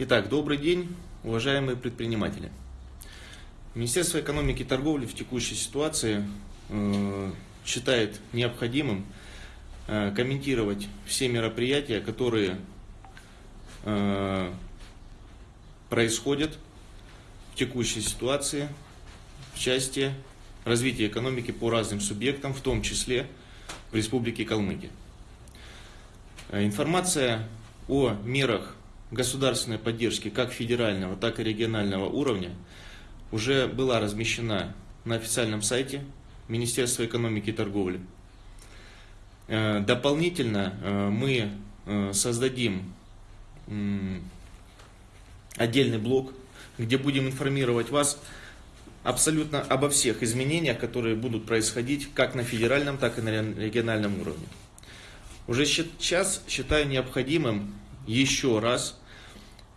Итак, добрый день, уважаемые предприниматели. Министерство экономики и торговли в текущей ситуации э, считает необходимым э, комментировать все мероприятия, которые э, происходят в текущей ситуации в части развития экономики по разным субъектам, в том числе в Республике Калмыкия. Э, информация о мерах государственной поддержки как федерального, так и регионального уровня уже была размещена на официальном сайте Министерства экономики и торговли. Э, дополнительно э, мы э, создадим отдельный блок, где будем информировать вас абсолютно обо всех изменениях, которые будут происходить как на федеральном, так и на региональном уровне. Уже сейчас считаю необходимым еще раз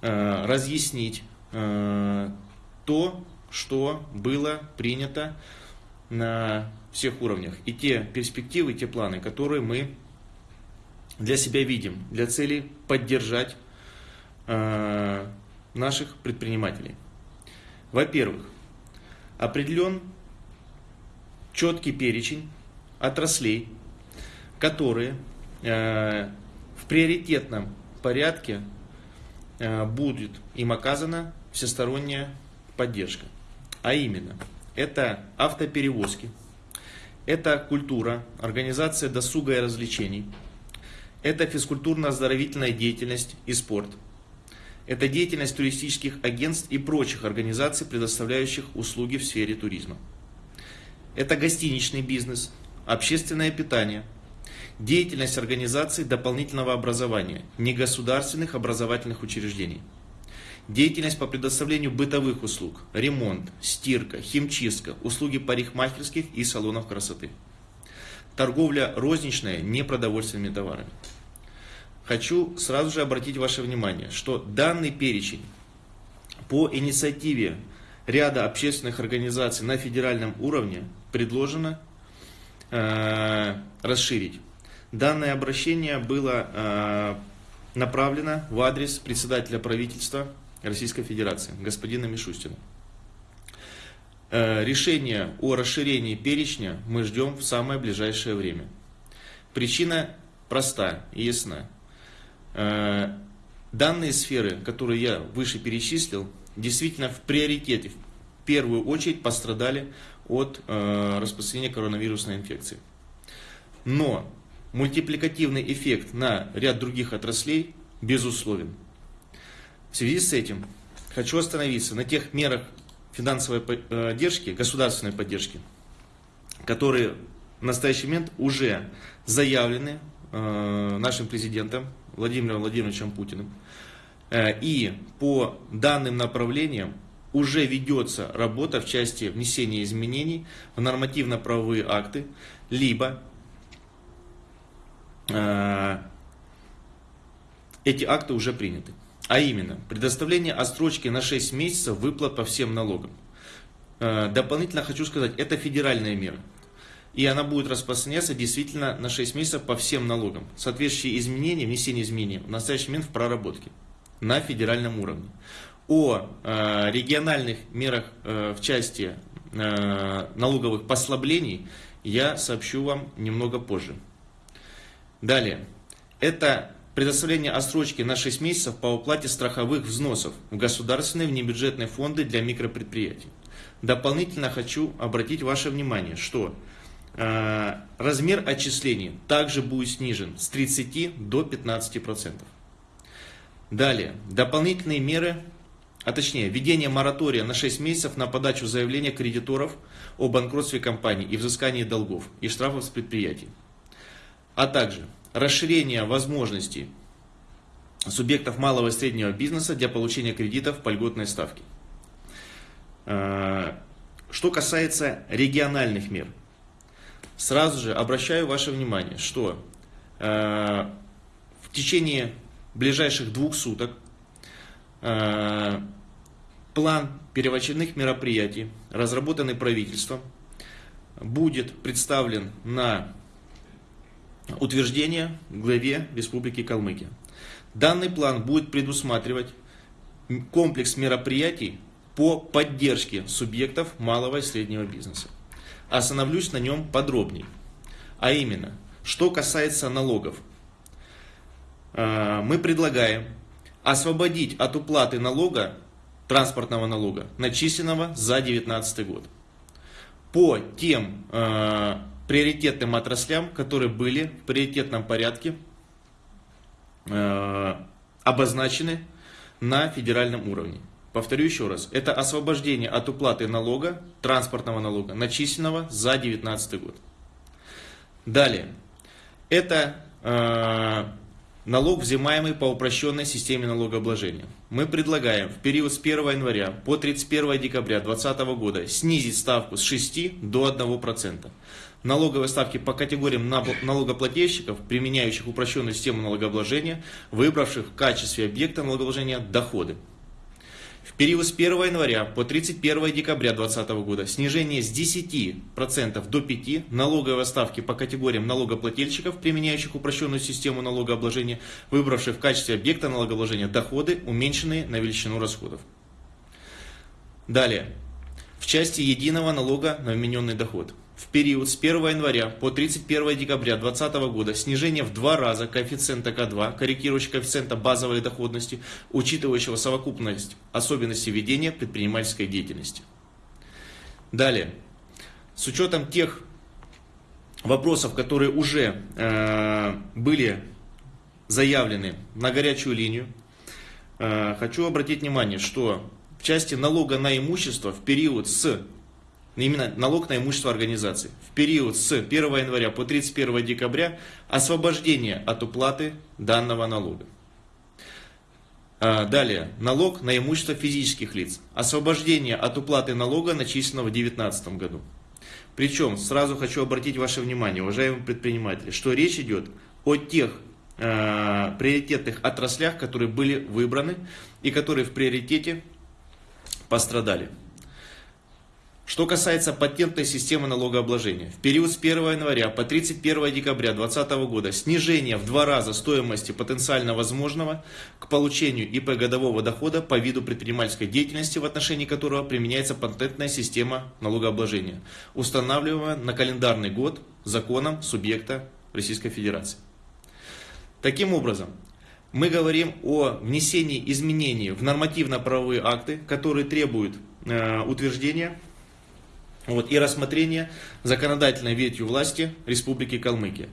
э, разъяснить э, то, что было принято на всех уровнях. И те перспективы, те планы, которые мы для себя видим, для цели поддержать э, наших предпринимателей. Во-первых, определен четкий перечень отраслей, которые э, в приоритетном порядке э, будет им оказана всесторонняя поддержка. А именно, это автоперевозки, это культура, организация досуга и развлечений, это физкультурно-оздоровительная деятельность и спорт, это деятельность туристических агентств и прочих организаций, предоставляющих услуги в сфере туризма. Это гостиничный бизнес, общественное питание – Деятельность организаций дополнительного образования, негосударственных образовательных учреждений. Деятельность по предоставлению бытовых услуг, ремонт, стирка, химчистка, услуги парикмахерских и салонов красоты. Торговля розничная непродовольственными товарами. Хочу сразу же обратить ваше внимание, что данный перечень по инициативе ряда общественных организаций на федеральном уровне предложено э, расширить. Данное обращение было э, направлено в адрес председателя правительства Российской Федерации, господина Мишустина. Э, решение о расширении перечня мы ждем в самое ближайшее время. Причина проста и ясна. Э, данные сферы, которые я выше перечислил, действительно в приоритете, в первую очередь пострадали от э, распространения коронавирусной инфекции. Но мультипликативный эффект на ряд других отраслей безусловен. В связи с этим хочу остановиться на тех мерах финансовой поддержки, государственной поддержки, которые в настоящий момент уже заявлены э, нашим президентом Владимиром Владимировичем Путиным. Э, и по данным направлениям уже ведется работа в части внесения изменений в нормативно-правовые акты, либо Э, эти акты уже приняты. А именно, предоставление отсрочки на 6 месяцев выплат по всем налогам. Э, дополнительно хочу сказать, это федеральная мера. И она будет распространяться действительно на 6 месяцев по всем налогам. Соответствующие изменения, внесение изменений в настоящий момент в проработке на федеральном уровне. О э, региональных мерах э, в части э, налоговых послаблений я сообщу вам немного позже. Далее. Это предоставление отсрочки на 6 месяцев по уплате страховых взносов в государственные внебюджетные фонды для микропредприятий. Дополнительно хочу обратить ваше внимание, что э, размер отчислений также будет снижен с 30 до 15%. Далее. Дополнительные меры, а точнее введение моратория на 6 месяцев на подачу заявления кредиторов о банкротстве компаний и взыскании долгов и штрафов с предприятий а также расширение возможностей субъектов малого и среднего бизнеса для получения кредитов по льготной ставке. Э, что касается региональных мер, сразу же обращаю ваше внимание, что э, в течение ближайших двух суток э, план первоочередных мероприятий, разработанный правительством, будет представлен на утверждения главе Республики Калмыкия. Данный план будет предусматривать комплекс мероприятий по поддержке субъектов малого и среднего бизнеса. Остановлюсь на нем подробнее. А именно, что касается налогов. Э, мы предлагаем освободить от уплаты налога, транспортного налога, начисленного за 2019 год. По тем э, приоритетным отраслям, которые были в приоритетном порядке э, обозначены на федеральном уровне. Повторю еще раз, это освобождение от уплаты налога, транспортного налога, начисленного за 2019 год. Далее, это э, налог, взимаемый по упрощенной системе налогообложения. Мы предлагаем в период с 1 января по 31 декабря 2020 года снизить ставку с 6 до 1%. Налоговые ставки по категориям налогоплательщиков, применяющих упрощенную систему налогообложения, выбравших в качестве объекта налогообложения доходы. В период с 1 января по 31 декабря 2020 года снижение с 10% до 5% налоговой ставки по категориям налогоплательщиков, применяющих упрощенную систему налогообложения, выбравших в качестве объекта налогообложения доходы, уменьшенные на величину расходов. Далее. В части единого налога на вмененный доход в период с 1 января по 31 декабря 2020 года снижение в два раза коэффициента К2, корректирующего коэффициента базовой доходности, учитывающего совокупность особенностей ведения предпринимательской деятельности. Далее, с учетом тех вопросов, которые уже э, были заявлены на горячую линию, э, хочу обратить внимание, что в части налога на имущество в период с именно налог на имущество организации. В период с 1 января по 31 декабря освобождение от уплаты данного налога. А, далее, налог на имущество физических лиц. Освобождение от уплаты налога, начисленного в 2019 году. Причем, сразу хочу обратить ваше внимание, уважаемые предприниматели, что речь идет о тех э, приоритетных отраслях, которые были выбраны и которые в приоритете пострадали. Что касается патентной системы налогообложения, в период с 1 января по 31 декабря 2020 года снижение в два раза стоимости потенциально возможного к получению ИП годового дохода по виду предпринимательской деятельности, в отношении которого применяется патентная система налогообложения, устанавливаемая на календарный год законом субъекта Российской Федерации. Таким образом, мы говорим о внесении изменений в нормативно-правовые акты, которые требуют э, утверждения вот, и рассмотрение законодательной ветью власти Республики Калмыкия.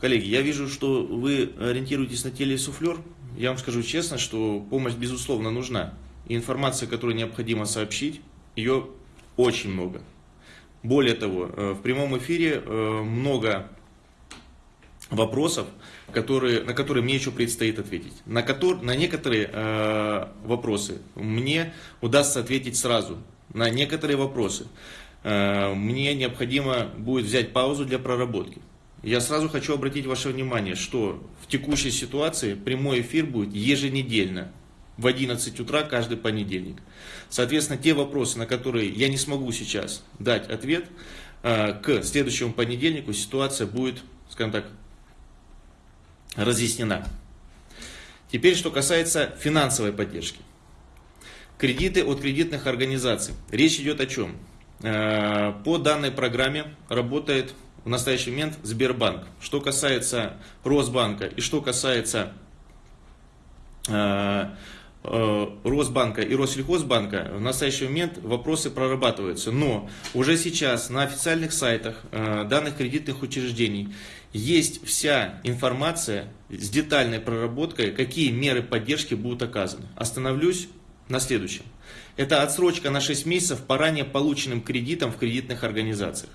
Коллеги, я вижу, что вы ориентируетесь на телесуфлер. Я вам скажу честно, что помощь безусловно нужна. И информация, которую необходимо сообщить, ее очень много. Более того, э, в прямом эфире э, много вопросов, которые, на которые мне еще предстоит ответить. На, котор, на некоторые э, вопросы мне удастся ответить сразу. На некоторые вопросы э, мне необходимо будет взять паузу для проработки. Я сразу хочу обратить ваше внимание, что в текущей ситуации прямой эфир будет еженедельно в 11 утра каждый понедельник. Соответственно, те вопросы, на которые я не смогу сейчас дать ответ, э, к следующему понедельнику ситуация будет, скажем так, разъяснена. Теперь, что касается финансовой поддержки. Кредиты от кредитных организаций. Речь идет о чем? Э, по данной программе работает в настоящий момент Сбербанк. Что касается Росбанка и что касается э, Росбанка и Россельхозбанка, в настоящий момент вопросы прорабатываются. Но уже сейчас на официальных сайтах данных кредитных учреждений есть вся информация с детальной проработкой, какие меры поддержки будут оказаны. Остановлюсь на следующем. Это отсрочка на 6 месяцев по ранее полученным кредитам в кредитных организациях.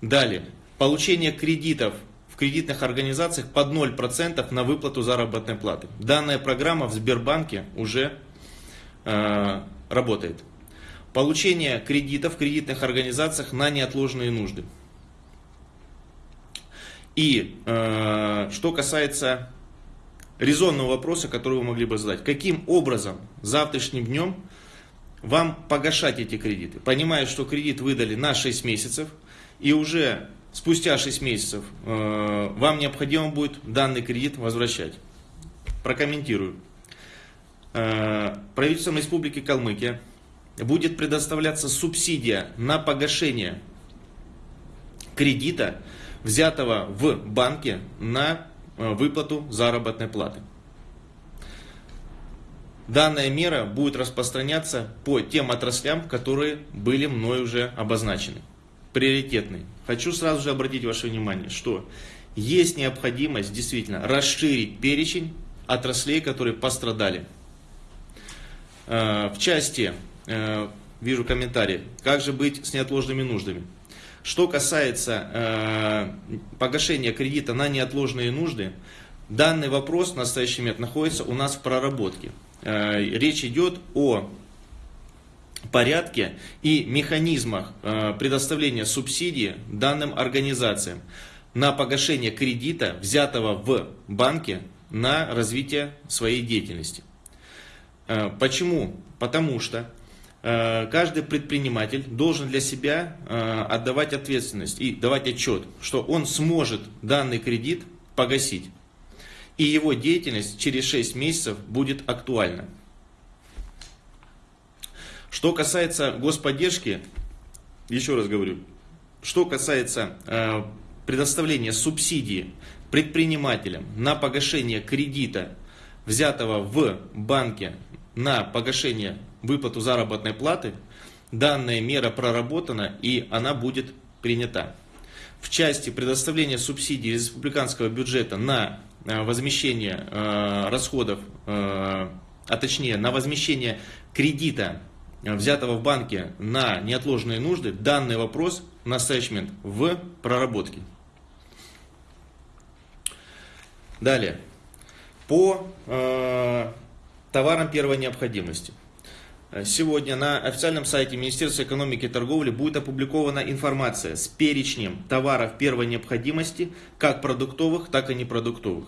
Далее. Получение кредитов кредитных организациях под 0% на выплату заработной платы. Данная программа в Сбербанке уже э, работает. Получение кредитов в кредитных организациях на неотложные нужды. И э, что касается резонного вопроса, который вы могли бы задать. Каким образом завтрашним днем вам погашать эти кредиты? Понимая, что кредит выдали на 6 месяцев, и уже спустя 6 месяцев э, вам необходимо будет данный кредит возвращать. Прокомментирую. Э, правительством Республики Калмыкия будет предоставляться субсидия на погашение кредита, взятого в банке на э, выплату заработной платы. Данная мера будет распространяться по тем отраслям, которые были мной уже обозначены. Приоритетный. Хочу сразу же обратить ваше внимание, что есть необходимость действительно расширить перечень отраслей, которые пострадали. Э, в части, э, вижу комментарий, как же быть с неотложными нуждами. Что касается э, погашения кредита на неотложные нужды, данный вопрос в настоящий момент находится у нас в проработке. Речь идет о порядке и механизмах э, предоставления субсидий данным организациям на погашение кредита, взятого в банке на развитие своей деятельности. Э, почему? Потому что Э, каждый предприниматель должен для себя отдавать ответственность и давать отчет, что он сможет данный кредит погасить. И его деятельность через 6 месяцев будет актуальна. Что касается господдержки, еще раз говорю, что касается э, предоставления субсидии предпринимателям на погашение кредита, взятого в банке на погашение выплату заработной платы, данная мера проработана и она будет принята. В части предоставления субсидий из республиканского бюджета на э, возмещение э, расходов, э, а точнее на возмещение кредита, взятого в банке на неотложные нужды, данный вопрос настоящий момент в проработке. Далее. По э, товарам первой необходимости. Э, сегодня на официальном сайте Министерства экономики и торговли будет опубликована информация с перечнем товаров первой необходимости, как продуктовых, так и непродуктовых.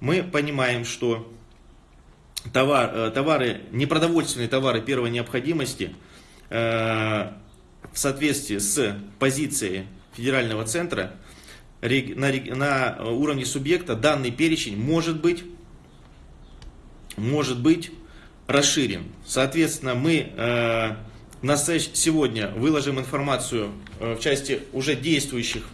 Мы понимаем, что товар, э, товары, непродовольственные товары первой необходимости э, в соответствии с позицией федерального центра на, на уровне субъекта данный перечень может быть, может быть расширен. Соответственно, мы э, настоящ... сегодня выложим информацию в части уже действующих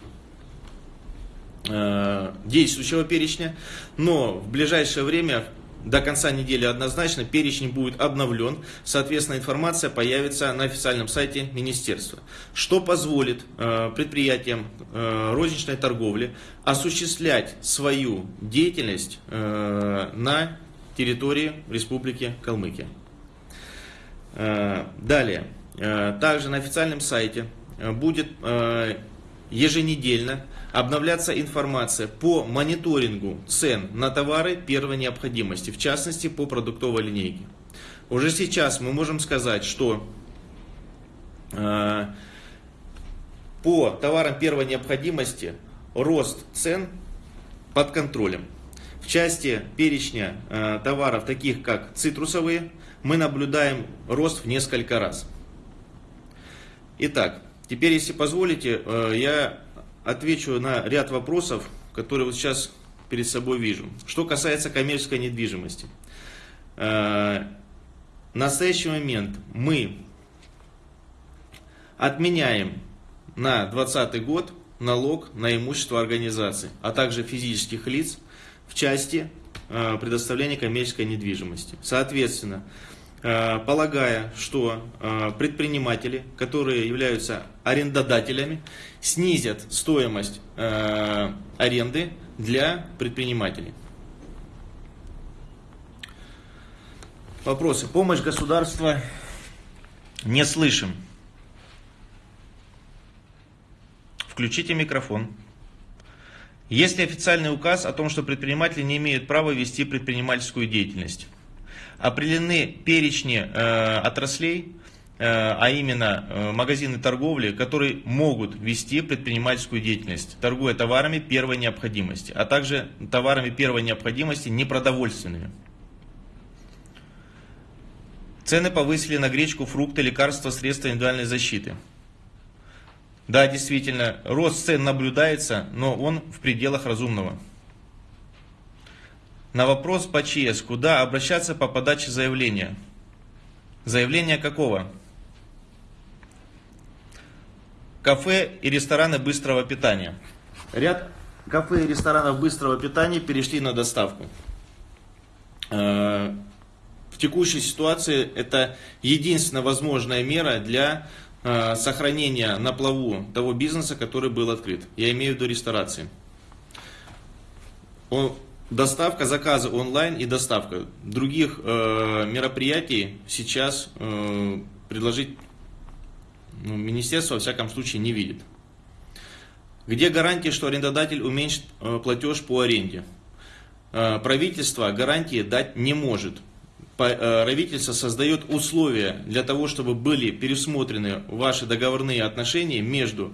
действующего перечня, но в ближайшее время до конца недели однозначно перечень будет обновлен, соответственно информация появится на официальном сайте министерства, что позволит э, предприятиям э, розничной торговли осуществлять свою деятельность э, на территории Республики Калмыкия. Э, далее. Э, также на официальном сайте э, будет еженедельно обновляться информация по мониторингу цен на товары первой необходимости, в частности по продуктовой линейке. Уже сейчас мы можем сказать, что по товарам первой необходимости рост цен под контролем. В части перечня э, товаров, таких как цитрусовые, мы наблюдаем рост в несколько раз. Итак, теперь, если позволите, э, я отвечу на ряд вопросов, которые вот сейчас перед собой вижу. Что касается коммерческой недвижимости. Э, в настоящий момент мы отменяем на 2020 год налог на имущество организаций, а также физических лиц в части э, предоставления коммерческой недвижимости. Соответственно, полагая, что э, предприниматели, которые являются арендодателями, снизят стоимость аренды для предпринимателей. Вопросы. Помощь государства не слышим. Включите микрофон. Есть ли официальный указ о том, что предприниматели не имеют права вести предпринимательскую деятельность? Определены перечни э, отраслей, э, а именно э, магазины торговли, которые могут вести предпринимательскую деятельность, торгуя товарами первой необходимости, а также товарами первой необходимости непродовольственными. Цены повысили на гречку, фрукты, лекарства, средства индивидуальной защиты. Да, действительно, рост цен наблюдается, но он в пределах разумного. На вопрос по ЧС, куда обращаться по подаче заявления? Заявление какого? Кафе и рестораны быстрого питания. Ряд кафе и ресторанов быстрого питания перешли на доставку. Э, в текущей ситуации это единственная возможная мера для э, сохранения на плаву того бизнеса, который был открыт. Я имею в виду ресторации. Доставка, заказы онлайн и доставка. Других э, мероприятий сейчас э, предложить ну, министерство, во всяком случае, не видит. Где гарантия, что арендодатель уменьшит э, платеж по аренде? Э, правительство гарантии дать не может. Э, правительство создает условия для того, чтобы были пересмотрены ваши договорные отношения между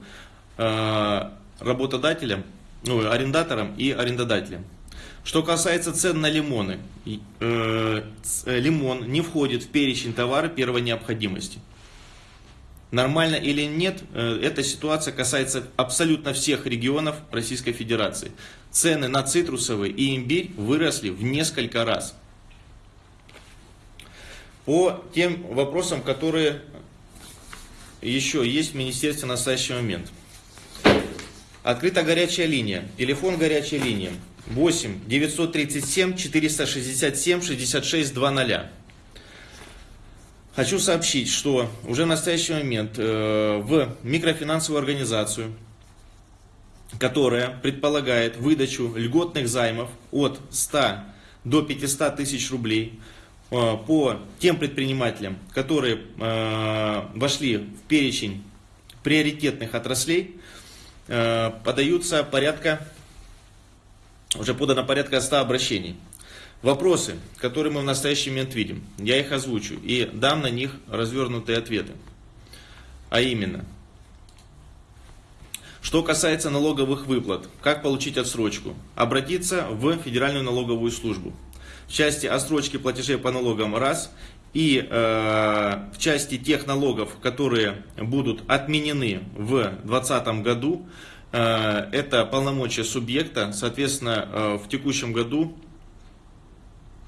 работодателем, ну, арендатором и арендодателем. Что касается цен на лимоны, лимон не входит в перечень товара первой необходимости. Нормально или нет, э, эта ситуация касается абсолютно всех регионов Российской Федерации. Цены на цитрусовый и имбирь выросли в несколько раз. По тем вопросам, которые еще есть в Министерстве в настоящий момент. Открыта горячая линия. Телефон горячей линии 8 937 467 66 00. Хочу сообщить, что уже в настоящий момент э, в микрофинансовую организацию, которая предполагает выдачу льготных займов от 100 до 500 тысяч рублей э, по тем предпринимателям, которые э, вошли в перечень приоритетных отраслей, подаются порядка, уже подано порядка 100 обращений. Вопросы, которые мы в настоящий момент видим, я их озвучу и дам на них развернутые ответы. А именно, что касается налоговых выплат, как получить отсрочку? Обратиться в Федеральную налоговую службу. В части отсрочки платежей по налогам раз и э, в части тех налогов, которые будут отменены в 2020 году, это полномочия субъекта, соответственно, э, в текущем году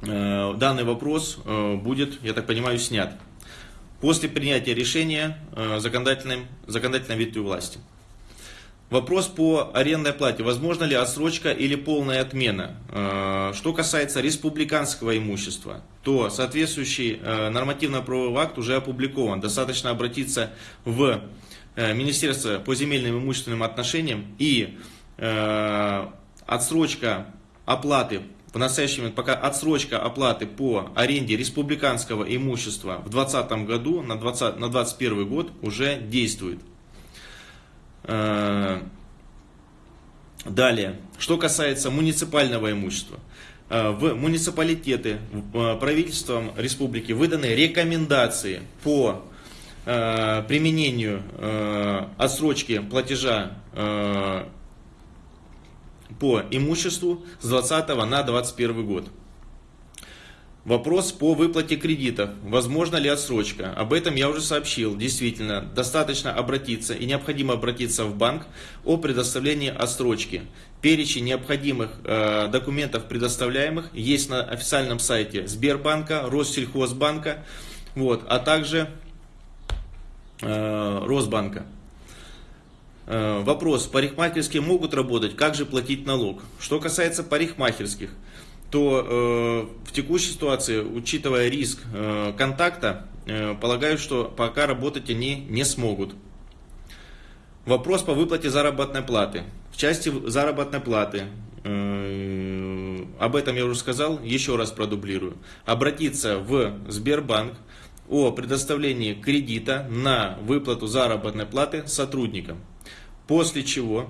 Э, данный вопрос э, будет, я так понимаю, снят после принятия решения э, законодательным, законодательной ветвью власти. Вопрос по арендной плате. Возможно ли отсрочка или полная отмена? Что касается республиканского имущества, то соответствующий нормативно-правовой акт уже опубликован. Достаточно обратиться в Министерство по земельным и имущественным отношениям и отсрочка оплаты в настоящий момент пока отсрочка оплаты по аренде республиканского имущества в 2020 году на 20 на 2021 год уже действует. Э, далее, что касается муниципального имущества. Э, в муниципалитеты э, правительством республики выданы рекомендации по применению отсрочки платежа по имуществу с 20 на 21 год. Вопрос по выплате кредитов. Возможно ли отсрочка? Об этом я уже сообщил. Действительно, достаточно обратиться и необходимо обратиться в банк о предоставлении отсрочки. Перечень необходимых э, документов предоставляемых есть на официальном сайте Сбербанка, Россельхозбанка, вот, а также э, Росбанка. Э, вопрос, парикмахерские могут работать, как же платить налог? Что касается парикмахерских, то э, в текущей ситуации, учитывая риск э, контакта, э, полагаю, что пока работать они не смогут. Вопрос по выплате заработной платы. В части заработной платы, э, об этом я уже сказал, еще раз продублирую. Обратиться в Сбербанк о предоставлении кредита на выплату заработной платы сотрудникам. После чего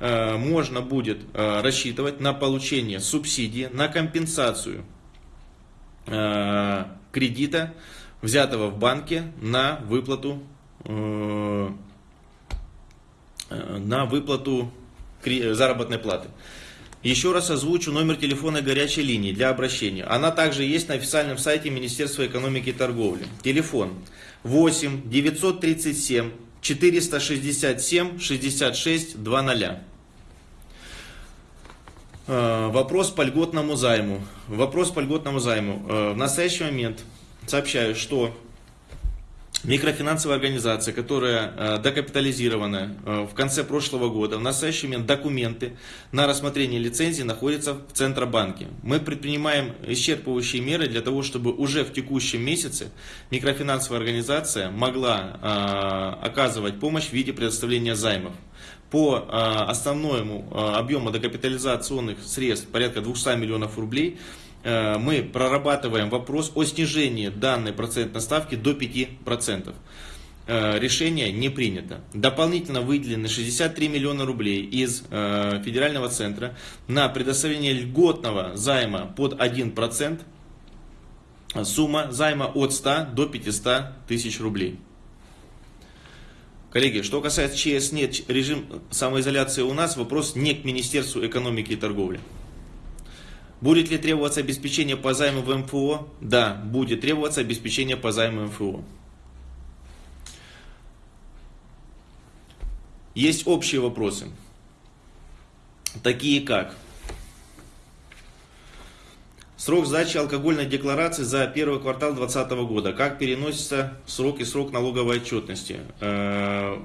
э, можно будет э, рассчитывать на получение субсидии, на компенсацию э, кредита, взятого в банке на выплату, на выплату заработной платы. Еще раз озвучу номер телефона горячей линии для обращения. Она также есть на официальном сайте Министерства экономики и торговли. Телефон 8 937 467 66 00. Вопрос по льготному займу. Вопрос по льготному займу. Э, в настоящий момент сообщаю, что Микрофинансовая организация, которая э, докапитализирована э, в конце прошлого года, в настоящий момент документы на рассмотрение лицензии находятся в Центробанке. Мы предпринимаем исчерпывающие меры для того, чтобы уже в текущем месяце микрофинансовая организация могла э, оказывать помощь в виде предоставления займов. По основному объему докапитализационных средств порядка 200 миллионов рублей – мы прорабатываем вопрос о снижении данной процентной ставки до 5%. Э, решение не принято. Дополнительно выделены 63 миллиона рублей из э, федерального центра на предоставление льготного займа под 1%. Сумма займа от 100 до 500 тысяч рублей. Коллеги, что касается ЧС нет режим самоизоляции у нас, вопрос не к Министерству экономики и торговли. Будет ли требоваться обеспечение по займу в МФО? Да, будет требоваться обеспечение по займу МФО. Есть общие вопросы, такие как Срок сдачи алкогольной декларации за первый квартал 2020 года. Как переносится срок и срок налоговой отчетности? Э,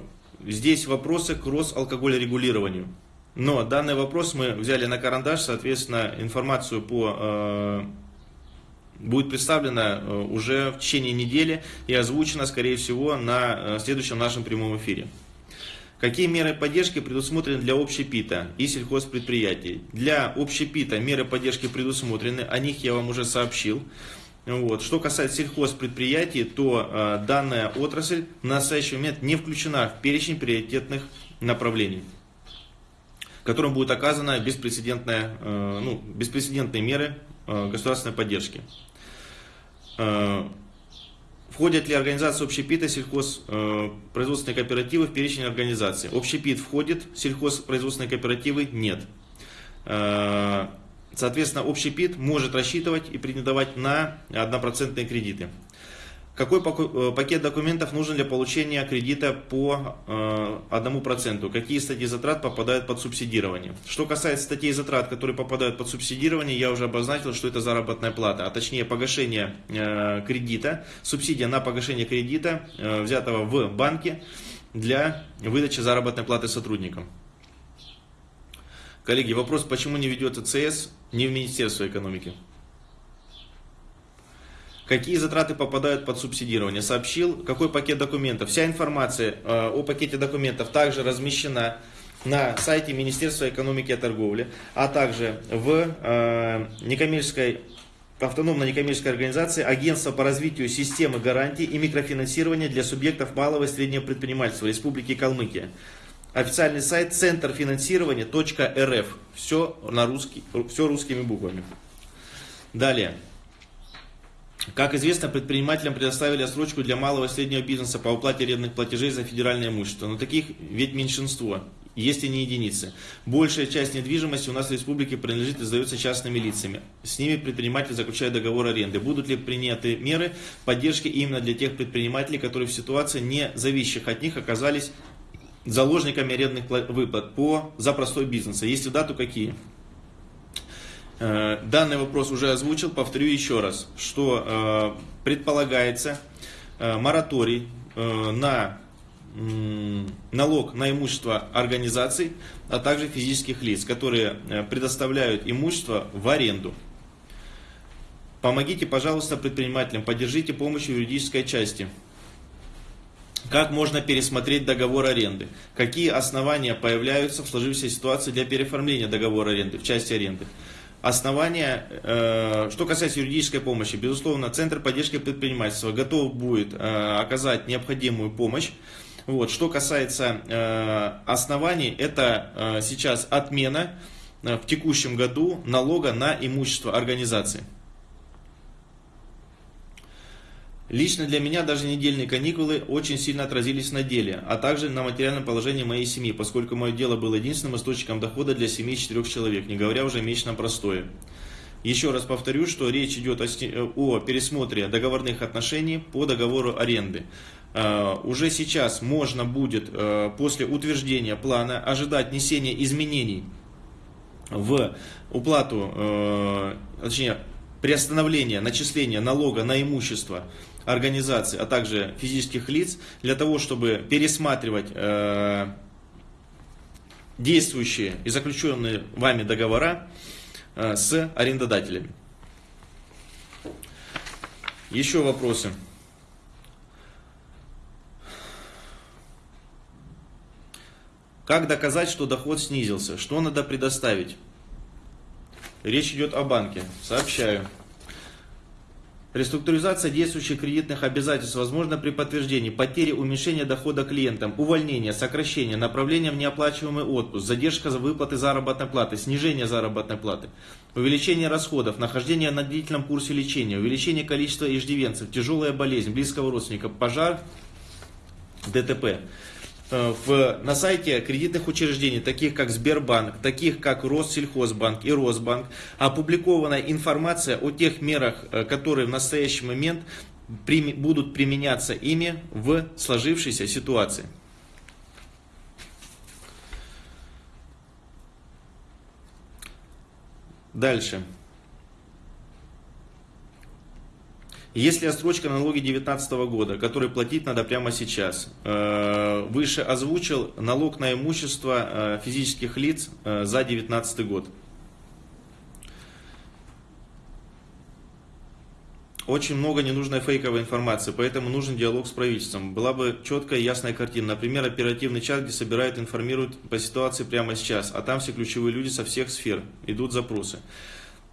здесь вопросы к Росалкогольрегулированию. Но данный вопрос мы взяли на карандаш, соответственно, информацию по э, будет представлена э, уже в течение недели и озвучена, скорее всего, на э, следующем нашем прямом эфире. Какие меры поддержки предусмотрены для общепита и сельхозпредприятий? Для общепита меры поддержки предусмотрены, о них я вам уже сообщил. Вот. Что касается сельхозпредприятий, то э, данная отрасль в настоящий момент не включена в перечень приоритетных направлений которым будет оказана беспрецедентная, э, ну, беспрецедентные меры э, государственной поддержки. Э, входят ли организации общепита, сельхозпроизводственные кооперативы в перечень организаций? Общепит входит, сельхозпроизводственные кооперативы нет. Соответственно, общепит может рассчитывать и претендовать на однопроцентные кредиты. Какой э, пакет документов нужен для получения кредита по э, одному проценту? Какие статьи затрат попадают под субсидирование? Что касается статей затрат, которые попадают под субсидирование, я уже обозначил, что это заработная плата, а точнее погашение э, кредита, субсидия на погашение кредита, взятого в банке для выдачи заработной платы сотрудникам. Коллеги, вопрос, почему не ведется ЦС не в Министерство экономики? Какие затраты попадают под субсидирование, сообщил, какой пакет документов. Вся информация э, о пакете документов также размещена на сайте Министерства экономики и торговли, а также в э, некоммерческой автономной некоммерческой организации Агентство по развитию системы гарантий и микрофинансирования для субъектов малого и среднего предпринимательства Республики Калмыкия. Официальный сайт центр финансирования .рф. Все, на русский, все русскими буквами. Далее. Как известно, предпринимателям предоставили отсрочку для малого и среднего бизнеса по уплате арендных платежей за федеральное имущество. Но таких ведь меньшинство, если не единицы. Большая часть недвижимости у нас в республике принадлежит и сдается частными лицами. С ними предприниматель заключает договор аренды. Будут ли приняты меры поддержки именно для тех предпринимателей, которые в ситуации, не зависящих от них, оказались заложниками арендных выплат по, за простой бизнес? Если да, то какие? Э, данный вопрос уже озвучил, повторю еще раз, что э, предполагается э, мораторий на налог на имущество организаций, а также физических лиц, которые предоставляют имущество в аренду. Помогите, пожалуйста, предпринимателям, поддержите помощью юридической части. Как можно пересмотреть договор аренды? Какие основания появляются в сложившейся ситуации для переоформления договора аренды в части аренды? Основания, э, что касается юридической помощи, безусловно, Центр поддержки предпринимательства готов будет э, оказать необходимую помощь. Вот. Что касается э, оснований, это сейчас отмена в текущем году налога на имущество организации. Лично для меня даже недельные каникулы очень сильно отразились на деле, а также на материальном положении моей семьи, поскольку мое дело было единственным источником дохода для семьи четырех человек, не говоря уже о месячном простое. Еще раз повторю, что речь идет о, о пересмотре договорных отношений по договору аренды. уже сейчас можно будет после утверждения плана ожидать несения изменений в уплату, точнее, приостановления начисления налога на имущество организаций, а также физических лиц, для того, чтобы пересматривать э, действующие и заключенные вами договора э, с арендодателями. Еще вопросы? Как доказать, что доход снизился? Что надо предоставить? Речь идет о банке. Сообщаю. Реструктуризация действующих кредитных обязательств возможна при подтверждении потери уменьшения дохода клиентам, увольнения, сокращения, направления в неоплачиваемый отпуск, задержка за выплаты заработной платы, снижение заработной платы, увеличение расходов, нахождение на длительном курсе лечения, увеличение количества иждивенцев, тяжелая болезнь, близкого родственника, пожар, ДТП. Э, в, на сайте кредитных учреждений, таких как Сбербанк, таких как Россельхозбанк и Росбанк, опубликована информация о тех мерах, э, которые в настоящий момент будут применяться ими в сложившейся ситуации. Дальше. Если отсрочка налоги 2019 года, который платить надо прямо сейчас, э, выше озвучил налог на имущество э, физических лиц э, за 2019 год. Очень много ненужной фейковой информации, поэтому нужен диалог с правительством. Была бы четкая и ясная картина. Например, оперативный чат, где собирают, информируют по ситуации прямо сейчас, а там все ключевые люди со всех сфер, идут запросы.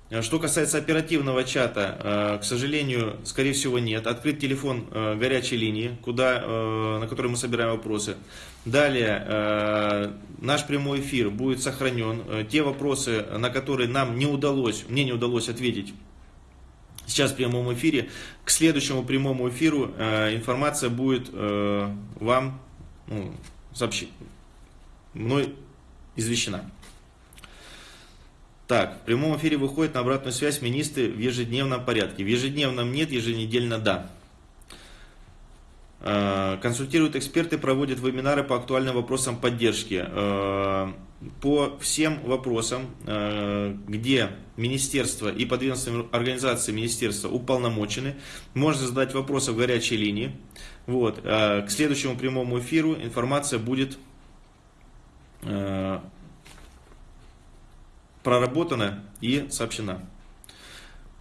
Э, что касается оперативного чата, э, к сожалению, скорее всего нет. Открыт телефон э, горячей линии, куда, на который мы собираем вопросы. Далее, наш прямой эфир будет сохранен. Те вопросы, на которые нам не удалось, мне не удалось ответить сейчас в прямом эфире, к следующему прямому эфиру информация будет вам ну, сообщить, мной извещена. Так, в прямом эфире выходит на обратную связь министры в ежедневном порядке. В ежедневном нет, еженедельно да. А, консультируют эксперты, проводят вебинары по актуальным вопросам поддержки. А, по всем вопросам, а, где министерство и подведомственные организации министерства уполномочены, можно задать вопросы в горячей линии. Вот. К следующему прямому эфиру информация будет проработана и сообщена.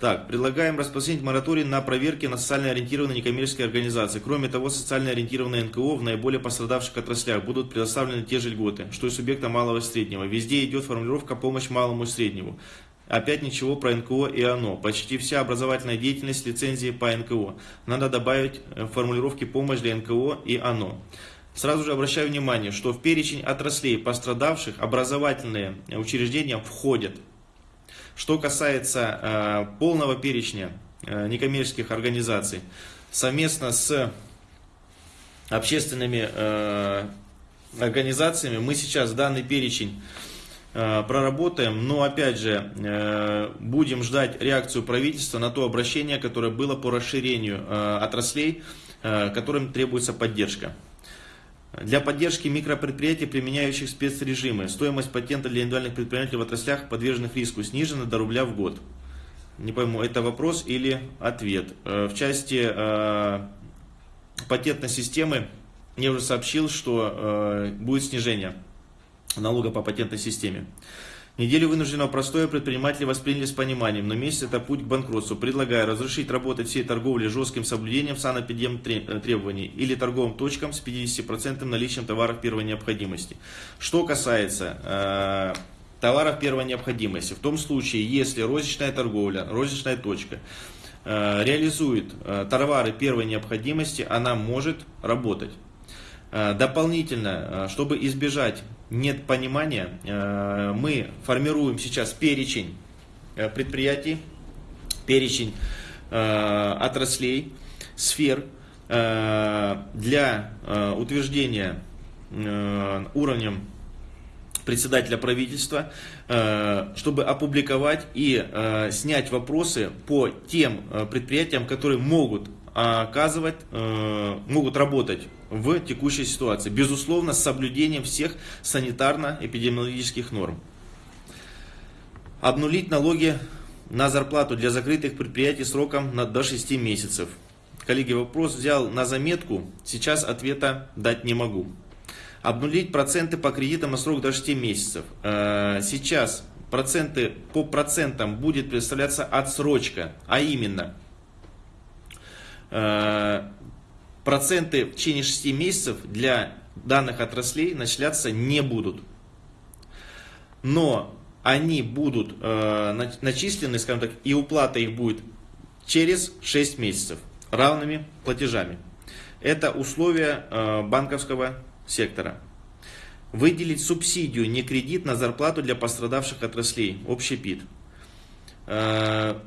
Так, предлагаем распространить мораторий на проверки на социально ориентированные некоммерческие организации. Кроме того, социально ориентированные НКО в наиболее пострадавших отраслях будут предоставлены те же льготы, что и субъекта малого и среднего. Везде идет формулировка «помощь малому и среднему». Опять ничего про НКО и ОНО. Почти вся образовательная деятельность лицензии по НКО. Надо добавить э, формулировки «помощь для НКО» и ОНО. Сразу же обращаю внимание, что в перечень отраслей пострадавших образовательные учреждения входят. Что касается э, полного перечня э, некоммерческих организаций, совместно с общественными э, организациями мы сейчас данный перечень э, проработаем, но опять же э, будем ждать реакцию правительства на то обращение, которое было по расширению э, отраслей, которым требуется поддержка. Для поддержки микропредприятий, применяющих спецрежимы, стоимость патента для индивидуальных предпринимателей в отраслях, подверженных риску, снижена до рубля в год. Не пойму, это вопрос или ответ. Э, в части э, патентной системы я уже сообщил, что э, будет снижение налога по патентной системе. Неделю вынужденного простоя предприниматели восприняли с пониманием, но месяц это путь к банкротству. Предлагаю разрешить работать всей торговли жестким соблюдением санэпидем э, требований или торговым точкам с 50% наличием товаров первой необходимости. Что касается э, товаров первой необходимости, в том случае, если розничная торговля, розничная точка э, реализует э, товары первой необходимости, она может работать. Э, дополнительно, э, чтобы избежать нет понимания, э, мы формируем сейчас перечень предприятий, перечень отраслей, сфер для утверждения уровнем председателя правительства, чтобы опубликовать и снять вопросы по тем предприятиям, которые могут оказывать, э, могут работать в текущей ситуации, безусловно, с соблюдением всех санитарно-эпидемиологических норм. Обнулить налоги на зарплату для закрытых предприятий сроком на, до 6 месяцев. Коллеги, вопрос взял на заметку, сейчас ответа дать не могу. Обнулить проценты по кредитам на срок до 6 месяцев. Э, сейчас проценты по процентам будет представляться отсрочка, а именно проценты в течение 6 месяцев для данных отраслей начисляться не будут. Но они будут э, начислены, скажем так, и уплата их будет через 6 месяцев равными платежами. Это условия э, банковского сектора. Выделить субсидию, не кредит, на зарплату для пострадавших отраслей. Общий ПИД. Э,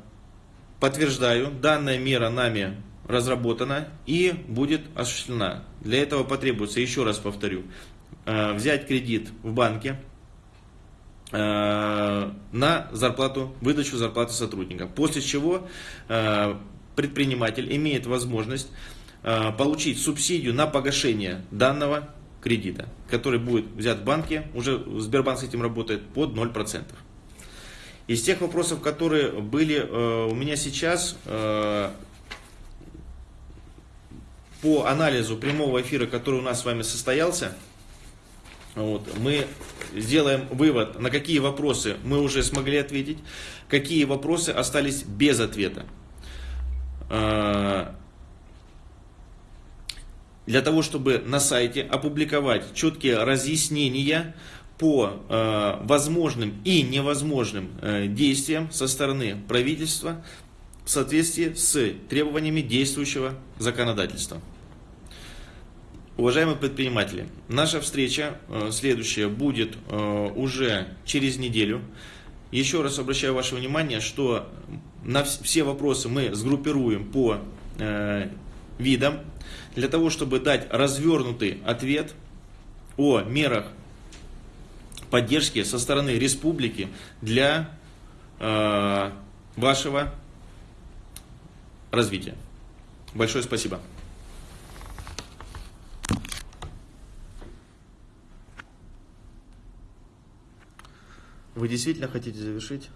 подтверждаю, данная мера нами разработана и будет осуществлена. Для этого потребуется, еще раз повторю, э, взять кредит в банке, Э, на зарплату, выдачу зарплаты сотрудника. После чего э, предприниматель имеет возможность получить субсидию на погашение данного кредита, который будет взят в банке, уже Сбербанк с этим работает, под 0%. Из тех вопросов, которые были у меня сейчас, по анализу прямого эфира, который у нас с вами состоялся, вот, мы сделаем вывод, на какие вопросы мы уже смогли ответить, какие вопросы остались без ответа. А, для того, чтобы на сайте опубликовать четкие разъяснения по э, возможным и невозможным э, действиям со стороны правительства соответствии с требованиями действующего законодательства. Уважаемые предприниматели, наша встреча э, следующая будет э, уже через неделю. Еще раз обращаю ваше внимание, что на все вопросы мы сгруппируем по э, видам, для того, чтобы дать развернутый ответ о мерах поддержки со стороны республики для вашего развития. Большое спасибо. Вы действительно хотите завершить?